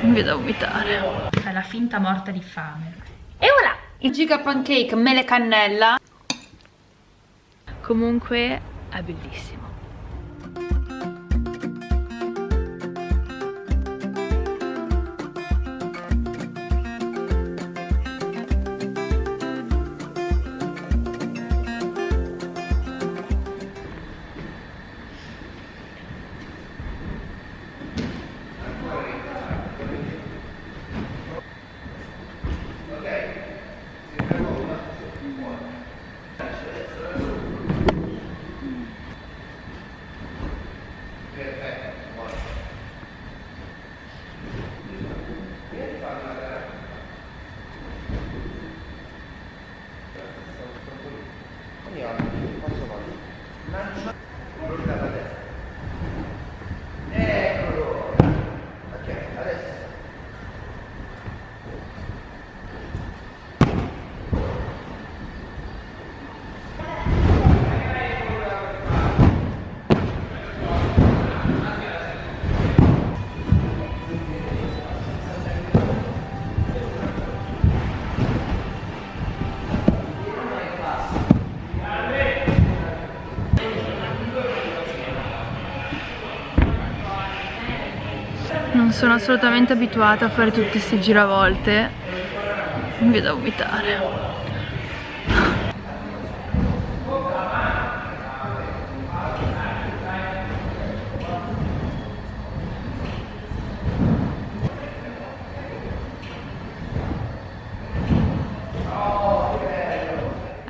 Mi vedo a vomitare. È la finta morta di fame. E voilà! Il giga pancake mele cannella. Comunque è bellissimo. Sono assolutamente abituata a fare tutte queste giravolte. Mi vedo a vomitare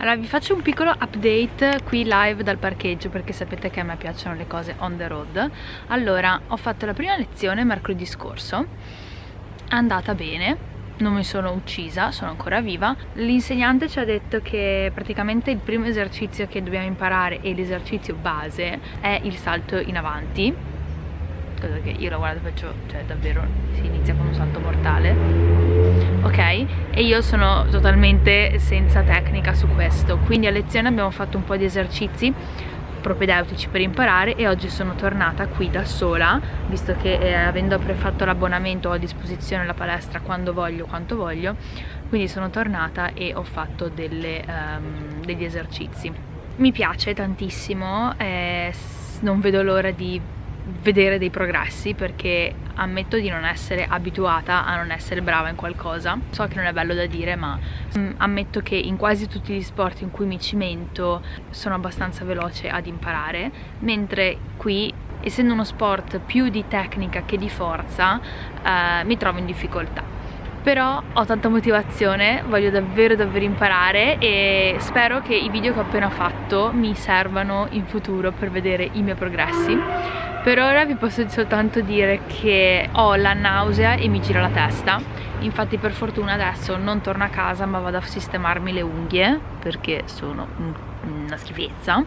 Allora vi faccio un piccolo update qui live dal parcheggio perché sapete che a me piacciono le cose on the road. Allora ho fatto la prima lezione mercoledì scorso. È andata bene non mi sono uccisa, sono ancora viva. L'insegnante ci ha detto che praticamente il primo esercizio che dobbiamo imparare e l'esercizio base è il salto in avanti cosa che io la guardo faccio, cioè davvero si inizia con un salto mortale. Ok? E io sono totalmente senza tecnica su questo. Quindi a lezione abbiamo fatto un po' di esercizi propedeutici per imparare e oggi sono tornata qui da sola visto che eh, avendo prefatto l'abbonamento ho a disposizione la palestra quando voglio, quanto voglio. Quindi sono tornata e ho fatto delle, um, degli esercizi. Mi piace tantissimo eh, non vedo l'ora di vedere dei progressi perché ammetto di non essere abituata a non essere brava in qualcosa. So che non è bello da dire ma mm, ammetto che in quasi tutti gli sport in cui mi cimento sono abbastanza veloce ad imparare mentre qui essendo uno sport più di tecnica che di forza eh, mi trovo in difficoltà però ho tanta motivazione, voglio davvero davvero imparare e spero che i video che ho appena fatto mi servano in futuro per vedere i miei progressi. Per ora vi posso soltanto dire che ho la nausea e mi gira la testa. Infatti per fortuna adesso non torno a casa ma vado a sistemarmi le unghie perché sono una schifezza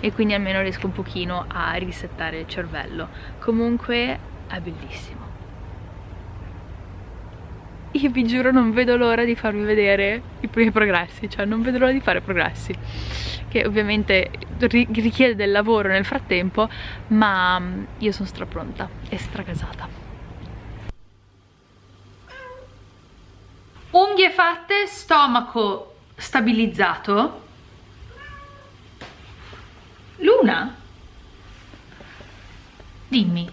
e quindi almeno riesco un pochino a risettare il cervello. Comunque è bellissimo io vi giuro non vedo l'ora di farvi vedere i primi progressi cioè non vedo l'ora di fare progressi che ovviamente richiede del lavoro nel frattempo ma mm, io sono strapronta e stracasata unghie fatte, stomaco stabilizzato. Luna? Dimmi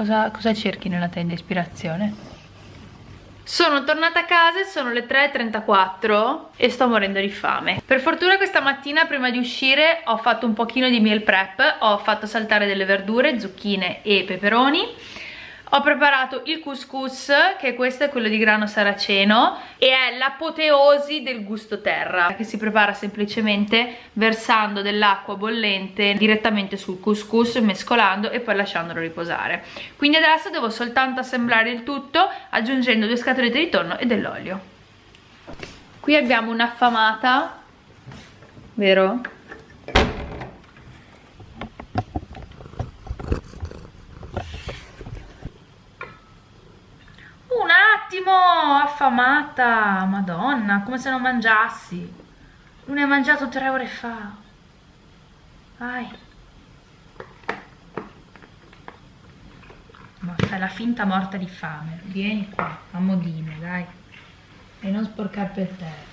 cosa, cosa cerchi nella tenda ispirazione? Sono tornata a casa sono le 3.34 e sto morendo di fame. Per fortuna questa mattina prima di uscire ho fatto un pochino di meal prep, ho fatto saltare delle verdure, zucchine e peperoni ho preparato il couscous che questo è quello di grano saraceno e è l'apoteosi del gusto terra che si prepara semplicemente versando dell'acqua bollente direttamente sul couscous mescolando e poi lasciandolo riposare quindi adesso devo soltanto assemblare il tutto aggiungendo due scatolette di tonno e dell'olio qui abbiamo un'affamata vero? Affamata, madonna, come se non mangiassi. Non hai mangiato tre ore fa. Vai. mamma, fai la finta morta di fame. Vieni qua, a modino, dai. E non sporcar per terra.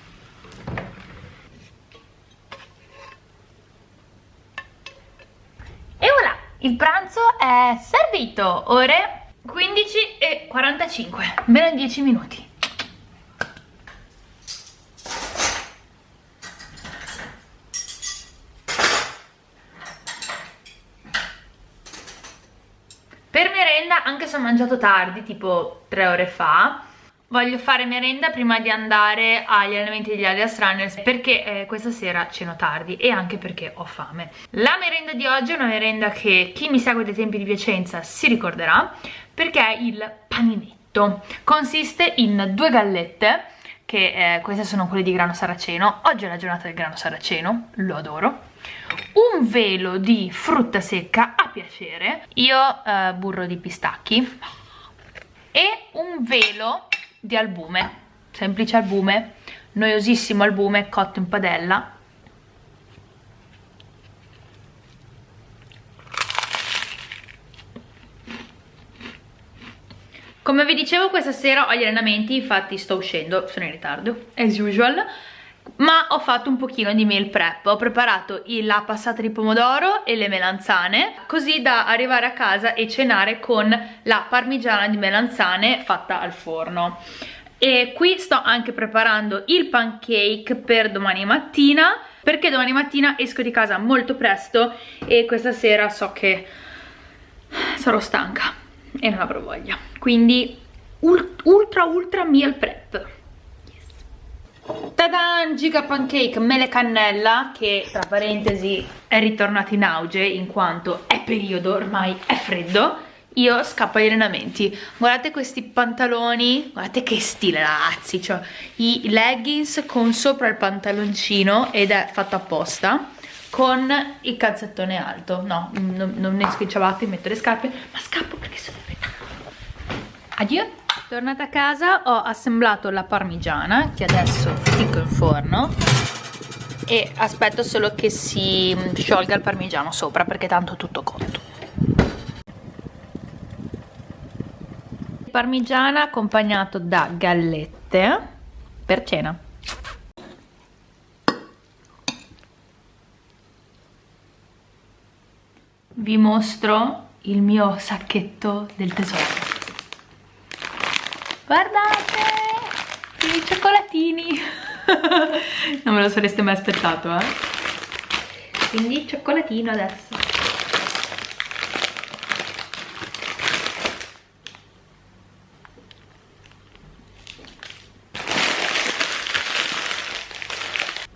E voilà, il pranzo è servito, ore 15 e 45, meno 10 minuti. Per merenda, anche se ho mangiato tardi, tipo 3 ore fa, voglio fare merenda prima di andare agli allenamenti degli Alias Runners perché eh, questa sera ceno tardi e anche perché ho fame. La merenda di oggi è una merenda che chi mi segue dai tempi di Piacenza si ricorderà perché è il paninetto. Consiste in due gallette, che eh, queste sono quelle di grano saraceno, oggi è la giornata del grano saraceno, lo adoro, un velo di frutta secca a piacere, io eh, burro di pistacchi. E un velo di albume, semplice albume, noiosissimo albume cotto in padella. Come vi dicevo questa sera ho gli allenamenti, infatti sto uscendo, sono in ritardo, as usual, ma ho fatto un pochino di meal prep. Ho preparato la passata di pomodoro e le melanzane così da arrivare a casa e cenare con la parmigiana di melanzane fatta al forno. E qui sto anche preparando il pancake per domani mattina perché domani mattina esco di casa molto presto e questa sera so che sarò stanca e non avrò voglia. Quindi ultra ultra meal prep. Tadan! Giga Pancake mele cannella che tra parentesi è ritornato in auge in quanto è periodo, ormai è freddo. Io scappo agli allenamenti. Guardate questi pantaloni guardate che stile ragazzi. Cioè i leggings con sopra il pantaloncino ed è fatto apposta con il calzettone alto no, non, non ne ciabatte metto le scarpe ma scappo perché sono in ritardo addio Tornata a casa ho assemblato la parmigiana che adesso ficco in forno e aspetto solo che si sciolga il parmigiano sopra perché tanto tutto cotto. Parmigiana accompagnato da gallette per cena. Vi mostro il mio sacchetto del tesoro. Guardate i cioccolatini. Non me lo sareste mai aspettato eh? Quindi cioccolatino adesso.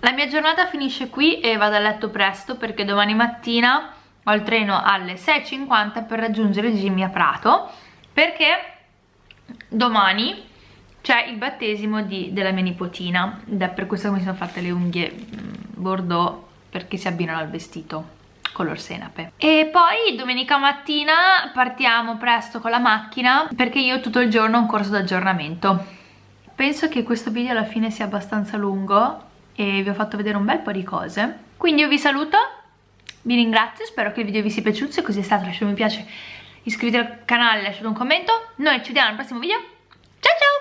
La mia giornata finisce qui e vado a letto presto perché domani mattina ho il treno alle 6.50 per raggiungere Jimmy a Prato perché domani c'è il battesimo di, della mia nipotina. Ed è per questo che mi sono fatte le unghie mm, bordeaux perché si abbinano al vestito color senape. E poi domenica mattina partiamo presto con la macchina perché io tutto il giorno ho un corso d'aggiornamento. Penso che questo video alla fine sia abbastanza lungo e vi ho fatto vedere un bel po' di cose. Quindi io vi saluto vi ringrazio, spero che il video vi sia piaciuto se così è stato lasciate un mi piace iscrivetevi al canale, lasciate un commento. Noi ci vediamo al prossimo video. Ciao ciao